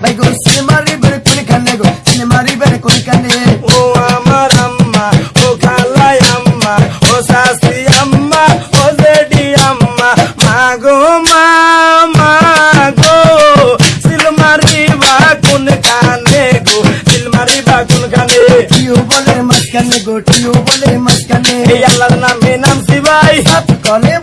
ভাই গো সিনেমারি বেড়ে কোন কানে গো সিনেমারি বেড়ে কোন কানে ও আমার আম্মা ও খালাই আম্মা ও শাশি আম্মা ও জেডি আম্মা মাগো মা মাগো সিলমারি বা কোন কানে গো সিলমারি বা কোন কানে টিও বলে মাঝখানে গো টিও বলে মাঝখানে এই আল্লাহর নামে নাম শিবাই সাপ কলে